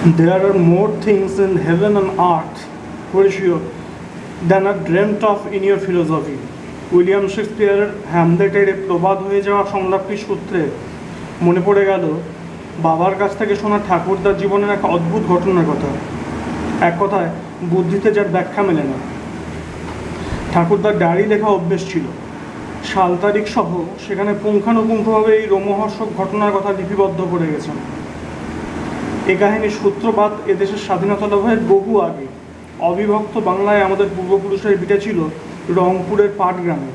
There are more things in heaven and earth, Horatio, than are dreamt of in your philosophy. William শেক্সপিয়ারের হ্যামলেটের প্রবাদ হয়ে যাওয়া সংলাপটির সূত্রে মনে পড়ে গেল বাবার কাছ থেকে শোনা ঠাকুরদার জীবনের এক অদ্ভুত ঘটনার কথা। এক কথায় বুদ্ধিতে যার ব্যাখ্যা মেলে না। ঠাকুরদার ডায়েরি লেখা অভ্যেস ছিল। সাল তারিখ সহ সেখানে পুঙ্খানুপুঙ্খভাবে এই রোমহর্ষক ঘটনার কথা লিপিবদ্ধ করে গেছেন। এ কাহিনীর সূত্রপাত এদেশের স্বাধীনতা লাভের বহু আগে। অবিভক্ত বাংলায় আমাদের পূর্বপুরুষের বিটা ছিল রংপুরের পাট পাটগ্রামে।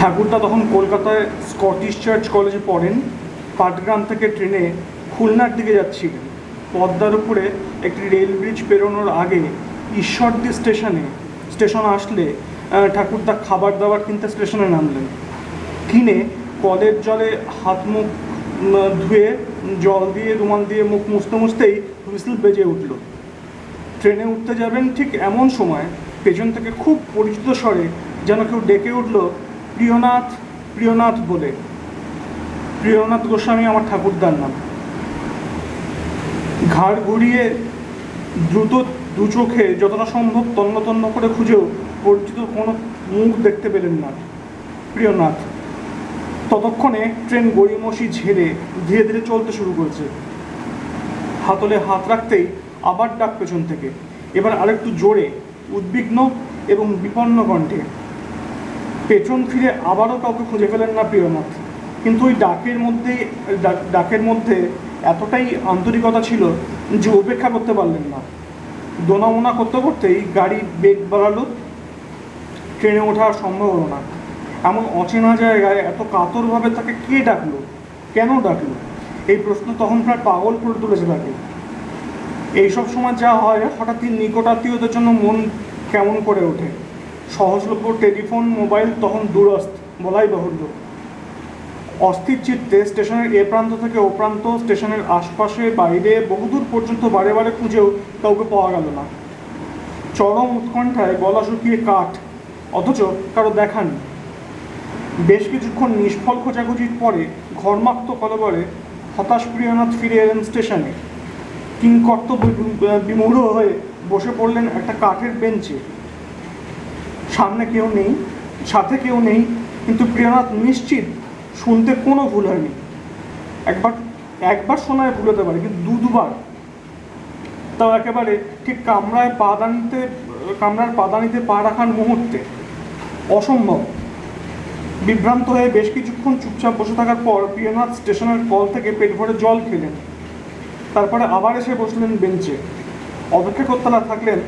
ঠাকুরদা তখন কলকাতায় স্কটিশ চার্চ কলেজে পড়েন। পাটগ্রাম থেকে ট্রেনে খুলনার দিকে যাচ্ছিলেন। পদ্মার উপরে একটি রেল ব্রিজ পেরোনোর আগে ঈশ্বরদী স্টেশনে, স্টেশন আসলে ঠাকুরদা খাবার দাবার কিনতে স্টেশনে নামলেন। কিনে কলের জলে হাত মুখ ধুয়ে, জল দিয়ে, রুমাল দিয়ে, মুখ মুছতে মুছতেই হুইসেল বেজে উঠল। ট্রেনে উঠতে যাবেন ঠিক এমন সময় পেছন থেকে খুব পরিচিত স্বরে যেন কেউ ডেকে উঠল, প্রিয়নাথ প্রিয়নাথ বলে। প্রিয়নাথ গোস্বামী আমার ঠাকুরদার নাম। ঘাড় ঘুরিয়ে দ্রুত দু চোখে যতটা সম্ভব তন্ন তন্ন করে খুঁজেও পরিচিত কোনো মুখ দেখতে পেলেন না। প্রিয়নাথ ততক্ষণে ট্রেন গড়িমসি ঝেড়ে ধীরে ধীরে চলতে শুরু করেছে। হাতলে হাত রাখতেই আবার ডাক পেছন থেকে। এবার আরেকটু জোরে, উদ্বিগ্ন এবং বিপন্ন কণ্ঠে। পেছন ফিরে আবারও কাউকে খুঁজে পেলেন না প্রিয়নাথ। কিন্তু ওই ডাকের মধ্যেই ডাক- ডাকের মধ্যে এতটাই আন্তরিকতা ছিল যে উপেক্ষা করতে পারলেন না। দোনামোনা করতে করতেই গাড়ি বেগ বাড়ালো। ট্রেনে ওঠা সম্ভব হলো না এমন অচেনা জায়গায় এত কাতরভাবে তাকে কে ডাকলো? কেন ডাকলো? এই প্রশ্ন তখন প্রায় পাগল করে তুলেছে তাকে। এইসব সময় যা হয় হঠাৎই নিকটাত্মীয়দের জন্য মন কেমন করে ওঠে? সহজলভ্য টেলিফোন, মোবাইল তখন দূরস্থ বলাই বাহুল্য। অস্থির চিত্তে স্টেশনের এ প্রান্ত থেকে ও প্রান্ত স্টেশনের আশপাশে, বাইরে, বহুদূর পর্যন্ত বারে বারে খুঁজেও কাউকে পাওয়া গেল না। চরম উৎকণ্ঠায় গলা শুকিয়ে কাঠ, অথচ কারও দেখা নেই। বেশ কিছুক্ষণ নিষ্ফল খোঁজাখুঁজির পরে ঘর্মাক্ত কলবরে হতাশ প্রিয়নাথ ফিরে এলেন স্টেশনে। কিংকর্তব্য বিমূঢ় হয়ে বসে পড়লেন একটা কাঠের বেঞ্চে। সামনে কেউ নেই, সাথে কেউ নেই, কিন্তু প্রিয়নাথ নিশ্চিত শুনতে কোনো ভুল হয়নি। একবার একবার শোনায় ভুল হতে পারে, কিন্তু দু দুবার। তাও একেবারে ঠিক কামরায় পাদানিতে কামরার পাদানিতে পা রাখার মুহূর্তে। অসম্ভব। বিভ্রান্ত হয়ে বেশ কিছুক্ষণ চুপচাপ বসে থাকার পর প্রিয়নাথ স্টেশনের কল থেকে পেট ভরে জল খেলেন। তারপরে আবার এসে বসলেন বেঞ্চে। অপেক্ষা করতে না থাকলেন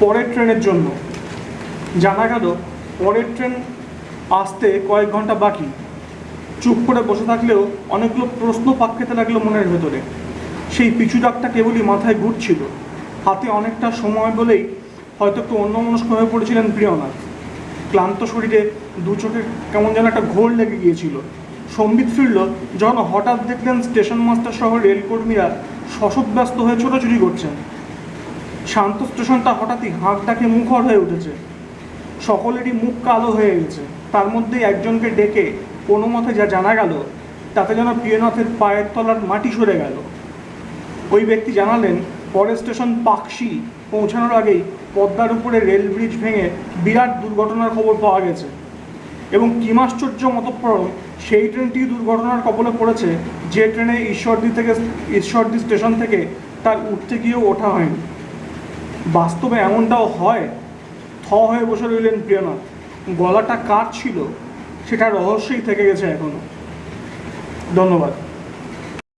পরের ট্রেনের জন্য। জানা গেল, পরের ট্রেন আসতে কয়েক ঘণ্টা বাকি। চুপ করে বসে থাকলেও অনেকগুলো প্রশ্ন পাক খেতে লাগল মনের ভেতরে। সেই পিছু ডাকটা কেবলই মাথায় ঘুরছিল। হাতে অনেকটা সময় বলেই হয়তো একটু অন্যমনস্ক হয়ে পড়েছিলেন প্রিয়নাথ। ক্লান্ত শরীরে দু চোখে কেমন যেন একটা ঘোর লেগে গিয়েছিল। সম্বিত ফিরল যখন হঠাৎ দেখলেন স্টেশন মাস্টার সহ রেলকর্মীরা শশব্যস্ত হয়ে ছোটাছুটি করছেন। শান্ত স্টেশনটা হঠাৎই হাঁক ডাকে মুখর হয়ে উঠেছে। সকলেরই মুখ কালো হয়ে গেছে। তার মধ্যে একজনকে ডেকে কোনো মতে যা জানা গেল, তাতে যেন প্রিয়নাথের পায়ের তলার মাটি সরে গেল। ওই ব্যক্তি জানালেন পরের স্টেশন পাকশি পৌঁছানোর আগেই পদ্মার উপরে রেল ব্রিজ ভেঙে বিরাট দুর্ঘটনার খবর পাওয়া গেছে। এবং কিমাশ্চর্য মতপ্রম সেই ট্রেনটি দুর্ঘটনার কবলে পড়েছে যে ট্রেনে ঈশ্বরদী থেকে ঈশ্বরদী স্টেশন থেকে তার উঠতে গিয়েও ওঠা হয়নি। বাস্তবে এমনটাও হয়? থ হয়ে বসে রইলেন প্রিয়নাথ। গলাটা কার ছিল, সেটা রহস্যই থেকে গেছে এখনও। ধন্যবাদ।